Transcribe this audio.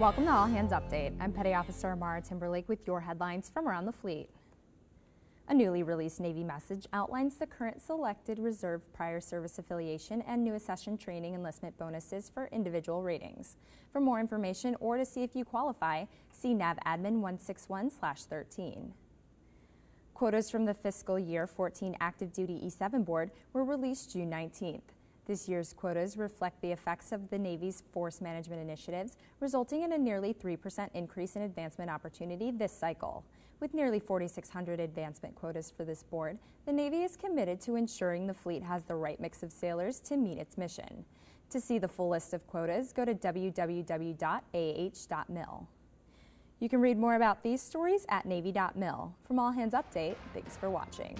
Welcome to All Hands Update. I'm Petty Officer Amara Timberlake with your headlines from around the fleet. A newly released Navy message outlines the current selected reserve prior service affiliation and new accession training enlistment bonuses for individual ratings. For more information or to see if you qualify, see NAVADMIN 161-13. Quotas from the fiscal year 14 active duty E7 board were released June 19th. This year's quotas reflect the effects of the Navy's force management initiatives, resulting in a nearly 3% increase in advancement opportunity this cycle. With nearly 4,600 advancement quotas for this board, the Navy is committed to ensuring the fleet has the right mix of sailors to meet its mission. To see the full list of quotas, go to www.ah.mil. You can read more about these stories at Navy.mil. From All Hands Update, thanks for watching.